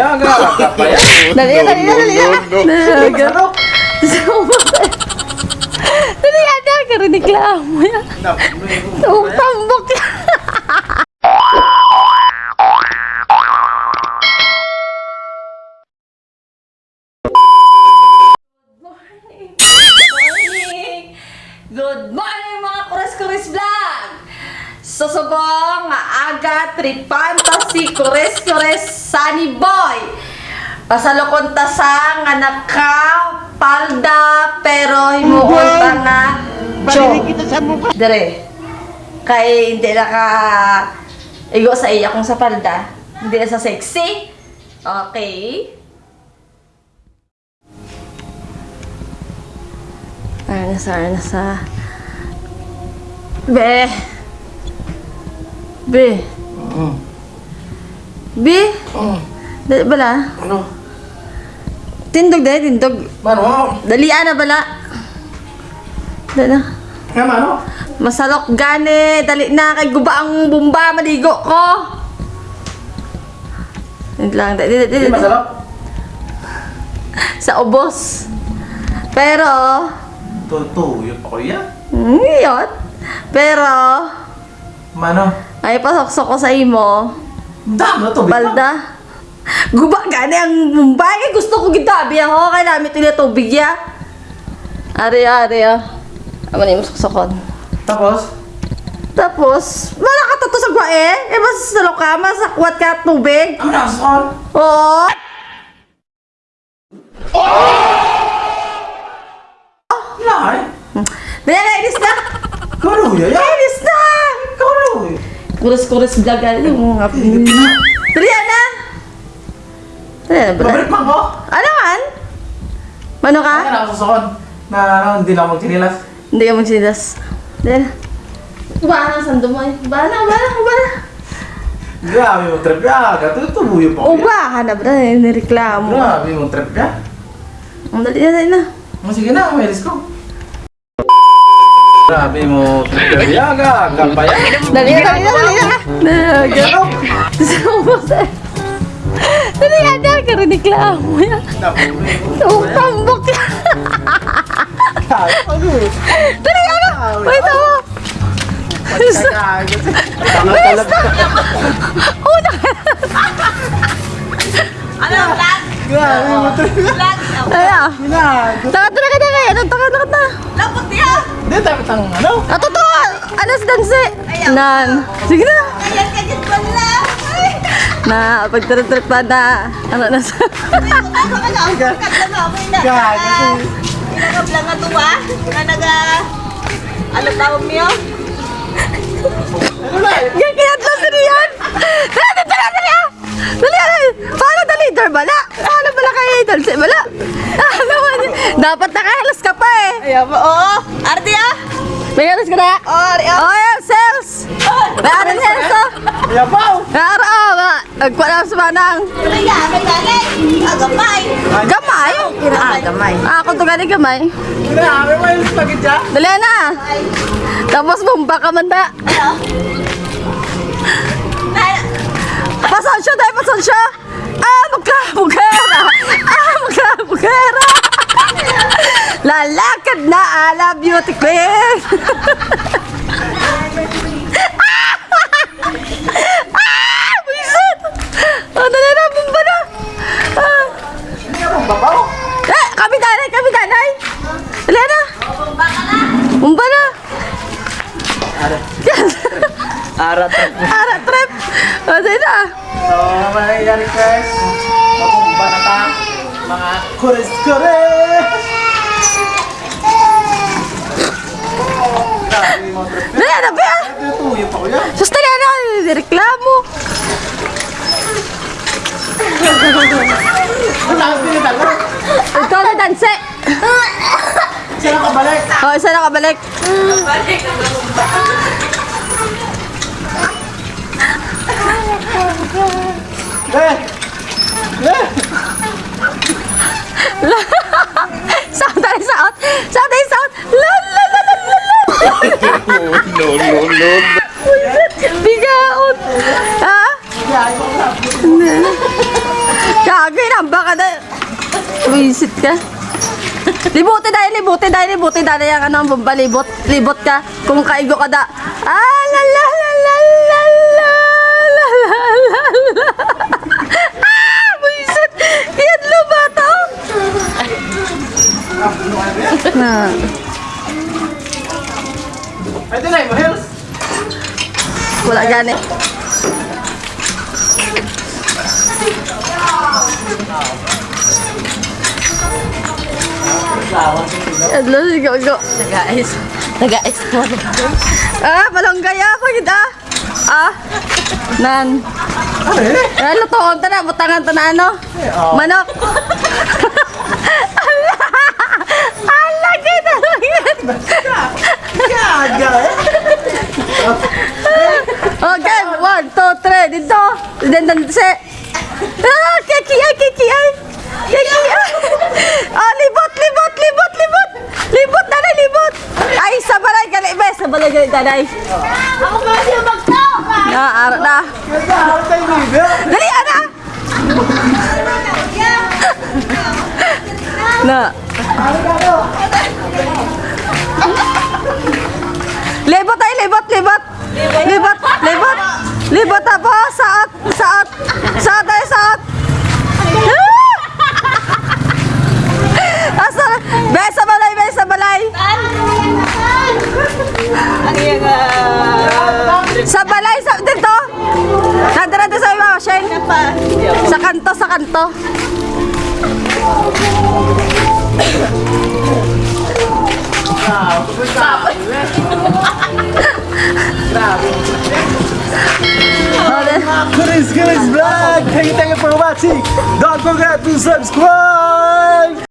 Yaga, kapaya. Dali na, dali na, dali na. Dali na. Dali na, kariniklamo yan. Tambok yan. Aga tripanta si Kures-Kures Sunny Boy! Pasalukon ta sa nga naka palda pero himuon pa nga Cho. Dire. Kay hindi na ka igo sa iya kung sa palda. Hindi na sa sexy. Okay. Ano sa, ano sa... Be. Be. Be. Dali bala. Ano? Tindog dali, tindog. Mano? Dalian na bala. Dali na. Nga mano? Masalok gani. Dali na kay guba ang bumba. Maligo ko. Wait lang. Dali, dali, Hindi dali. masarap. Sa ubos. Pero, Tutuyo pa ko yan. yun. Pero, Mano? Ay pasok ko sa imo. Dam na to. Balda. Guba gani ang Mumbai. Gusto ko gitabi ako. Kaya namin ito tubig ya. Ari, ari, ah. Ama na yung suksokon. Tapos? Tapos, wala ka tato sa gwae. Eh, basta sa lokama, sa kuwat ka tubig. Ang nason. Oo. Lai. Dali, nainis na. Kaluya yan. Nainis na. Kuras-kuras vlog ano yung mga Dali, na. Dali, na ba? Babalik pa ko. Ano man? Mano ka? Kaya nakasasakon. Na ano, hindi na ako magtinilas. Hindi ka magsinilas. Dali na. Bana, sando mo eh. Bana, bana, bana. Grabe mo trip ya. Katutuyo pa ko yan. Ubahan na ba? Nireklamo. Grabe mo trip ya. Ang dali na, dali na. Sige na, umilis ko. Grabe mo ya. Yaga, kapaya. Dali na, dali na, dali na. Eh. Dali na, dali ka reklamo yan. Ang tambok yan. Dali, ano? Wait, ako. Una ka. Ano, vlog? Grabe mo ya. Vlog? Ah. Ginago. Taka, taka, taka. Ano, taka, taka, taka. Lapot niya! Hindi, dapat ang ano? Ah, totoo. Alas danse. Nan. Sige na. Ayan ka dyan pala! Ay! Na, pagtrip-trip pa na. Ano na sa... Ay, ano ka na? Kat na namin na. Pinagablang tuwa. Na naga... Ano tawag niyo? Ano na? Yan, kinatlo si Rian! Dali, dali, dali, dali! ah! Dali, dali! Paano dali, Idol? Bala? Paano bala kay Idol? Bala? Ah, naman. Dapat nakahalas ka pa eh. Ayan ba? Oo! Arti ah! May halas ka na? Oo, Arti ah! Oh, yeah, sales! May halas na halas oh. Yabaw! Nara, oh, ma. Nagkuha na sa manang. Kaya, may ganit! Agapay! Gamay? Ah, gamay. Ah, kung to gani gamay. Grabe mo yung spaghetti ah. Dali na. Tapos bumba ka man da. Ano? Beauty queen! ah! Bisit! Oh, dali na, bumba na! Ah. Eh, kami danay, kami danay! Dali na! Bumba na! Arat. Ara, trip! Oh, dali na! So, mangyayari guys. Mabumba na ta. Mga kores-kores. Grabe mo trip ya. Dali na, Bea! Tutuyo pa ko yan. Sus, na! Reklamo! Ang lakas pinitalo. Ikaw na danse! Saan ako balik? Oh, isa na kabalik. Eh! Eh! Sound tayo, sound! Sound tayo, sound! La la la la la la! No, no, no. Bigaot! Ha? Kaya, ikaw na. Ka Agay na, baka na. Wisit ka. Libutin dahil, libutin dahil, libutin dahil yung ano, bomba, libot, libot ka. Kung kaigo ka da. Ah, la la la la la la la la la. Ah, wisit. Yan lo ba to? Na. Pwede na heels. Wala gani. Hello, go, go. Nag-ais. Nag-ais mo. Ah, balonggay ah, pagid ah. Ah, nan. Ah, lutoon ta na, butangan ta na ano. Manok. Ala! Yan. Gaga. Okay, one, two, three, dito. Then, then, daday. Ako pa siya magtao ka. Na, ara na. Dali, ara. na. Libot ay libot, libot. Libot, libot. Libot tapos sa kanto. Chris Chris Vlog. Thank you, thank you for watching. Don't forget to subscribe.